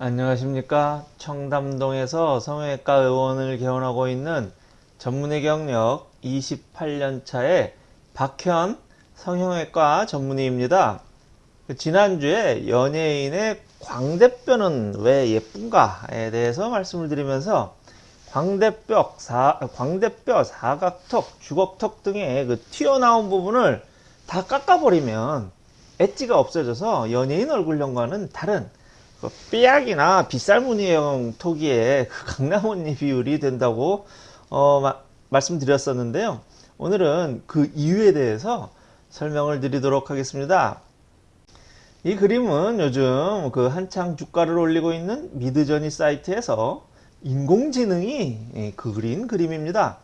안녕하십니까? 청담동에서 성형외과 의원을 개원하고 있는 전문의 경력 28년차의 박현 성형외과 전문의입니다. 지난주에 연예인의 광대뼈는 왜 예쁜가에 대해서 말씀을 드리면서 광대뼈, 사, 광대뼈, 사각턱, 주걱턱 등의 그 튀어나온 부분을 다 깎아버리면 엣지가 없어져서 연예인 얼굴형과는 다른 그 삐약이나 빗살무늬형 토기의 그 강나무잎 비율이 된다고 어, 마, 말씀드렸었는데요. 오늘은 그 이유에 대해서 설명을 드리도록 하겠습니다. 이 그림은 요즘 그 한창 주가를 올리고 있는 미드저니 사이트에서 인공지능이 그린 그림입니다.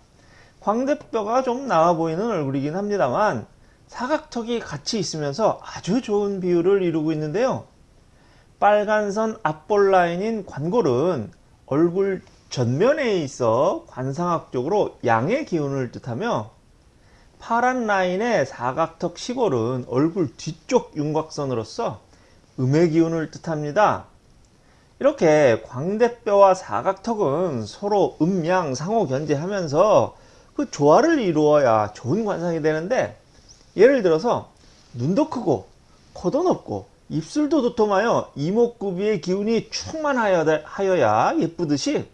광대뼈가 좀 나와 보이는 얼굴이긴 합니다만 사각턱이 같이 있으면서 아주 좋은 비율을 이루고 있는데요. 빨간 선 앞볼 라인인 관골은 얼굴 전면에 있어 관상학적으로 양의 기운을 뜻하며 파란 라인의 사각턱 시골은 얼굴 뒤쪽 윤곽선으로서 음의 기운을 뜻합니다. 이렇게 광대뼈와 사각턱은 서로 음양 상호 견제하면서 그 조화를 이루어야 좋은 관상이 되는데 예를 들어서 눈도 크고 코도 높고 입술도 도톰하여 이목구비의 기운이 충만하여야 예쁘듯이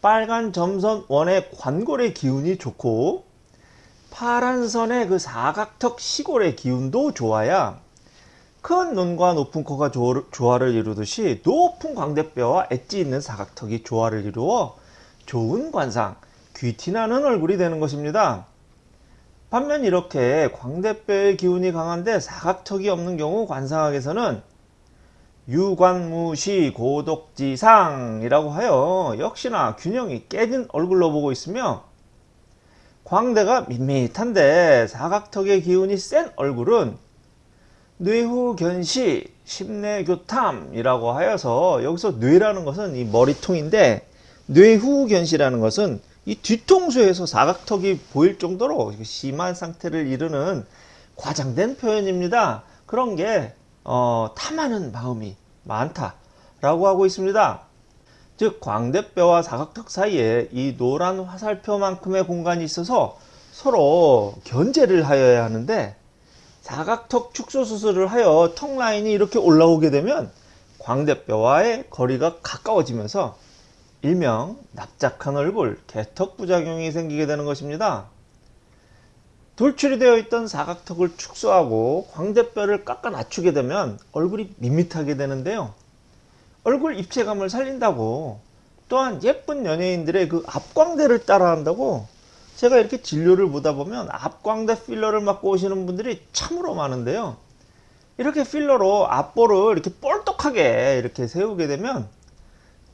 빨간 점선 원의 관골의 기운이 좋고 파란 선의 그 사각턱 시골의 기운도 좋아야 큰 눈과 높은 코가 조화를 이루듯이 높은 광대뼈와 엣지 있는 사각턱이 조화를 이루어 좋은 관상, 귀티나는 얼굴이 되는 것입니다. 반면 이렇게 광대뼈의 기운이 강한데 사각턱이 없는 경우 관상학에서는 유관무시 고독지상이라고 하여 역시나 균형이 깨진 얼굴로 보고 있으며 광대가 밋밋한데 사각턱의 기운이 센 얼굴은 뇌후견시 심내교탐이라고 하여서 여기서 뇌라는 것은 이 머리통인데 뇌후견시라는 것은 이 뒤통수에서 사각턱이 보일 정도로 심한 상태를 이루는 과장된 표현입니다. 그런 게 어, 탐하는 마음이 많다라고 하고 있습니다. 즉 광대뼈와 사각턱 사이에 이 노란 화살표만큼의 공간이 있어서 서로 견제를 하여야 하는데 사각턱 축소 수술을 하여 턱 라인이 이렇게 올라오게 되면 광대뼈와의 거리가 가까워지면서 일명 납작한 얼굴, 개턱 부작용이 생기게 되는 것입니다. 돌출이 되어 있던 사각턱을 축소하고 광대뼈를 깎아 낮추게 되면 얼굴이 밋밋하게 되는데요. 얼굴 입체감을 살린다고 또한 예쁜 연예인들의 그 앞광대를 따라한다고 제가 이렇게 진료를 보다 보면 앞광대 필러를 맞고 오시는 분들이 참으로 많은데요. 이렇게 필러로 앞볼을 이렇게 뻘떡하게 이렇게 세우게 되면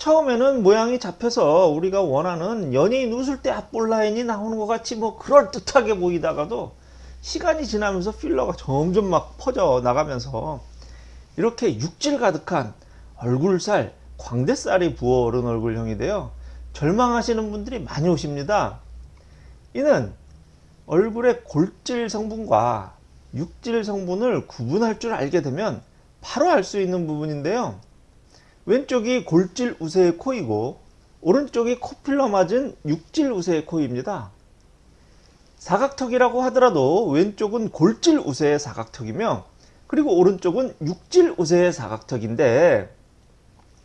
처음에는 모양이 잡혀서 우리가 원하는 연예인 웃을 때 앞볼 라인이 나오는 것 같이 뭐 그럴듯하게 보이다가도 시간이 지나면서 필러가 점점 막 퍼져 나가면서 이렇게 육질 가득한 얼굴살, 광대살이 부어오른 얼굴형이 되어 절망하시는 분들이 많이 오십니다. 이는 얼굴의 골질 성분과 육질 성분을 구분할 줄 알게 되면 바로 알 수 있는 부분인데요. 왼쪽이 골질 우세의 코이고 오른쪽이 코필러 맞은 육질 우세의 코입니다. 사각턱이라고 하더라도 왼쪽은 골질 우세의 사각턱이며 그리고 오른쪽은 육질 우세의 사각턱인데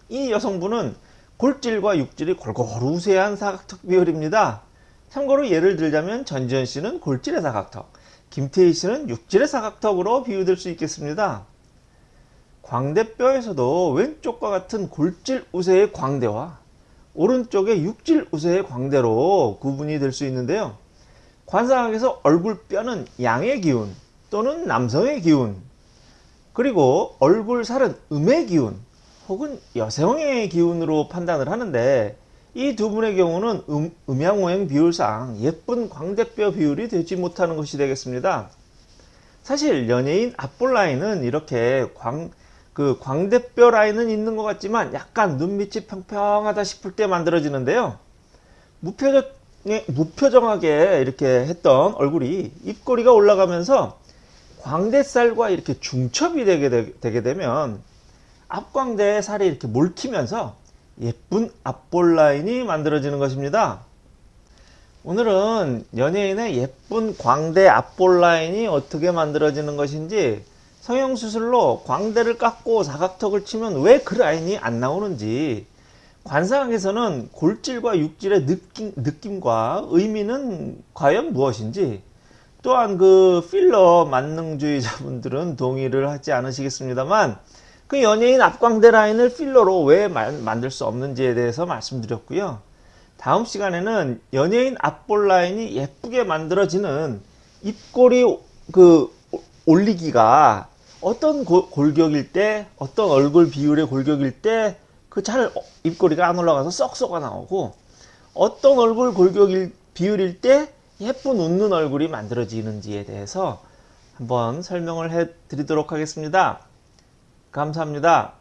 이 여성분은 골질과 육질이 골고루 우세한 사각턱 비율입니다. 참고로 예를 들자면 전지현 씨는 골질의 사각턱, 김태희 씨는 육질의 사각턱으로 비유될 수 있겠습니다. 광대뼈에서도 왼쪽과 같은 골질 우세의 광대와 오른쪽의 육질 우세의 광대로 구분이 될 수 있는데요. 관상학에서 얼굴뼈는 양의 기운 또는 남성의 기운 그리고 얼굴살은 음의 기운 혹은 여성의 기운으로 판단을 하는데 이 두 분의 경우는 음, 음양오행 비율상 예쁜 광대뼈 비율이 되지 못하는 것이 되겠습니다. 사실 연예인 앞볼 라인은 이렇게 광, 그 광대뼈 라인은 있는 것 같지만 약간 눈밑이 평평하다 싶을 때 만들어지는데요. 무표정, 무표정하게 이렇게 했던 얼굴이 입꼬리가 올라가면서 광대살과 이렇게 중첩이 되게, 되게 되면 앞광대에 살이 이렇게 몰키면서 예쁜 앞볼 라인이 만들어지는 것입니다. 오늘은 연예인의 예쁜 광대 앞볼 라인이 어떻게 만들어지는 것인지 성형수술로 광대를 깎고 사각턱을 치면 왜 그 라인이 안 나오는지 관상학에서는 골질과 육질의 느낌, 느낌과 의미는 과연 무엇인지 또한 그 필러 만능주의자분들은 동의를 하지 않으시겠습니다만 그 연예인 앞광대 라인을 필러로 왜 만, 만들 수 없는지에 대해서 말씀드렸고요. 다음 시간에는 연예인 앞볼 라인이 예쁘게 만들어지는 입꼬리 그 올리기가 어떤 고- 골격일 때 어떤 얼굴 비율의 골격일 때 그 잘 입꼬리가 안 올라가서 썩 썩어 나오고 어떤 얼굴 골격일 비율일 때 예쁜 웃는 얼굴이 만들어지는지에 대해서 한번 설명을 해 드리도록 하겠습니다. 감사합니다.